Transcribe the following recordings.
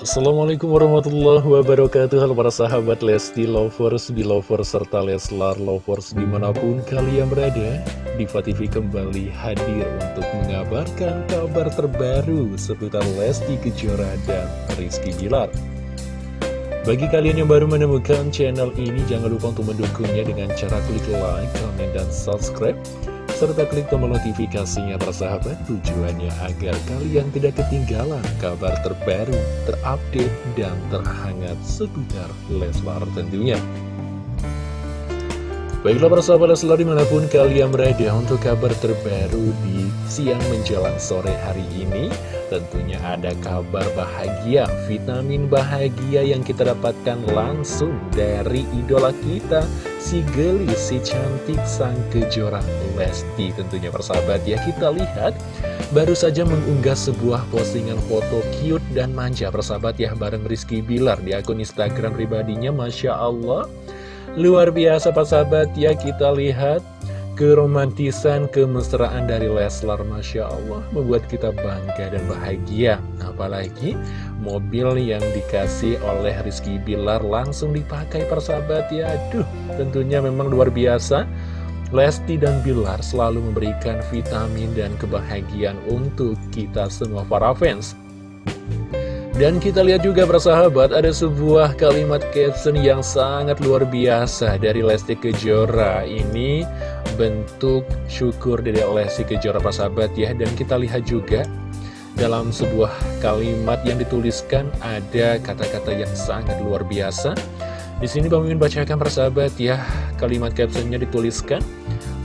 Assalamualaikum warahmatullahi wabarakatuh. Halo para sahabat Lesti Lovers, Belovers, serta Leslar Lovers di mana pun kalian berada Diva TV kembali hadir untuk mengabarkan kabar terbaru seputar Lesti Kejora dan Rizky Bilar. Bagi kalian yang baru menemukan channel ini jangan lupa untuk mendukungnya dengan cara klik like, comment, dan subscribe serta klik tombol notifikasinya persahabat tujuannya agar kalian tidak ketinggalan kabar terbaru, terupdate, dan terhangat seputar Leslar tentunya. Baiklah persahabat Leslar di mana pun kalian berada untuk kabar terbaru di siang menjelang sore hari ini Tentunya ada kabar bahagia, vitamin bahagia yang kita dapatkan langsung dari idola kita Si gelis, si cantik, sang kejora Lesti Tentunya persahabat ya kita lihat Baru saja mengunggah sebuah postingan foto cute dan manja persahabat ya bareng Rizky Bilar di akun Instagram pribadinya Masya Allah Luar biasa Pak Sahabat. Ya kita lihat keromantisan, kemesraan dari Leslar. Masya Allah membuat kita bangga dan bahagia. Apalagi mobil yang dikasih oleh Rizky Bilar langsung dipakai persahabat ya aduh tentunya memang luar biasa. Lesti dan Bilar selalu memberikan vitamin dan kebahagiaan untuk kita semua para fans dan kita lihat juga persahabat ada sebuah kalimat caption yang sangat luar biasa dari Lesti Kejora. Ini bentuk syukur dari Lesti Kejora persahabat ya. Dan kita lihat juga dalam sebuah kalimat yang dituliskan ada kata-kata yang sangat luar biasa. Di sini Bang Mimin bacakan persahabat ya. Kalimat captionnya dituliskan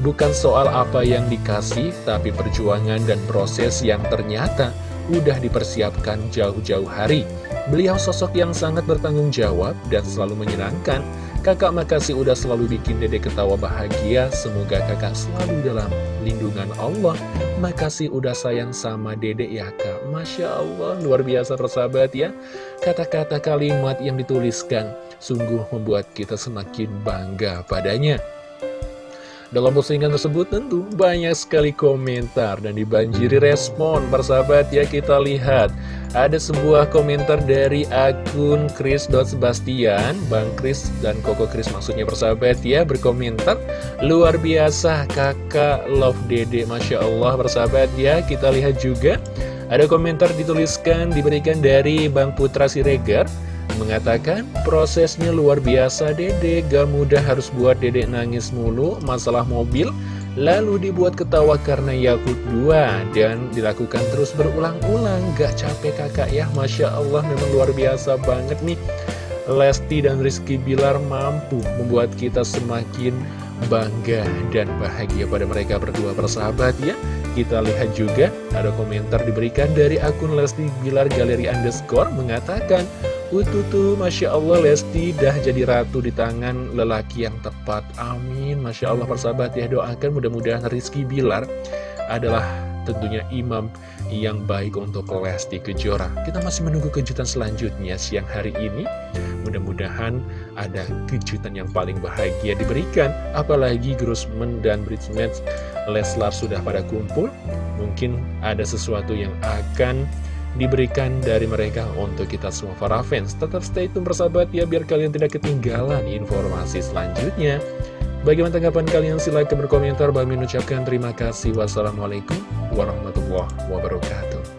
bukan soal apa yang dikasih tapi perjuangan dan proses yang ternyata udah dipersiapkan jauh-jauh hari. Beliau sosok yang sangat bertanggung jawab dan selalu menyenangkan. Kakak makasih udah selalu bikin dede ketawa bahagia. Semoga kakak selalu dalam lindungan Allah. Makasih udah sayang sama dede ya kak. Masya Allah, luar biasa persahabat ya. Kata-kata kalimat yang dituliskan sungguh membuat kita semakin bangga padanya. Dalam postingan tersebut tentu banyak sekali komentar dan dibanjiri respon persahabat. Ya kita lihat. Ada sebuah komentar dari akun Chris.Sebastian Bang Chris dan Koko Chris maksudnya persahabat ya berkomentar. Luar biasa kakak love dede Masya Allah persahabat ya. Kita lihat juga. Ada komentar dituliskan diberikan dari Bang Putra Siregar Mengatakan prosesnya luar biasa dede. Gak mudah harus buat dede nangis mulu Masalah mobil Lalu dibuat ketawa karena Yakult 2 Dan dilakukan terus berulang-ulang. Gak capek kakak ya? Masya Allah memang luar biasa banget nih. Lesti dan Rizky Bilar mampu membuat kita semakin bangga dan bahagia pada mereka berdua persahabat ya. Kita lihat juga ada komentar diberikan dari akun Lesti Bilar Galeri Underscore mengatakan Ututu, Masya Allah Lesti dah jadi ratu di tangan lelaki yang tepat. Amin. Masya Allah persahabat ya doakan mudah-mudahan Rizky Bilar adalah tentunya imam yang baik untuk Lesti Kejora. Kita masih menunggu kejutan selanjutnya siang hari ini. Mudah-mudahan ada kejutan yang paling bahagia diberikan. Apalagi Grossman dan Bridesmaids Leslar sudah pada kumpul. Mungkin ada sesuatu yang akan diberikan dari mereka untuk kita semua para fans. Tetap stay tune bersahabat ya biar kalian tidak ketinggalan informasi selanjutnya. Bagaimana tanggapan kalian? Silahkan berkomentar. Bagi mengucapkan terima kasih. Wassalamualaikum warahmatullahi wabarakatuh.